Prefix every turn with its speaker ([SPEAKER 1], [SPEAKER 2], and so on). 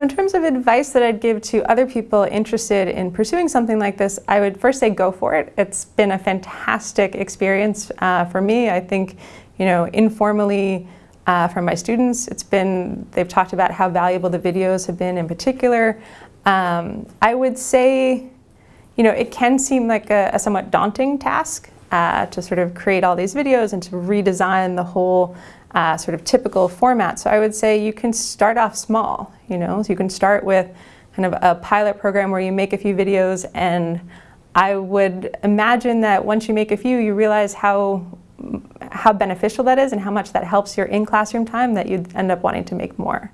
[SPEAKER 1] In terms of advice that I'd give to other people interested in pursuing something like this, I would first say go for it. It's been a fantastic experience uh, for me. I think, you know, informally uh, from my students, it's been, they've talked about how valuable the videos have been in particular. Um, I would say, you know, it can seem like a, a somewhat daunting task uh, to sort of create all these videos and to redesign the whole uh, sort of typical format. So I would say you can start off small, you know, so you can start with kind of a pilot program where you make a few videos and I would imagine that once you make a few, you realize how how beneficial that is and how much that helps your in-classroom time that you'd end up wanting to make more.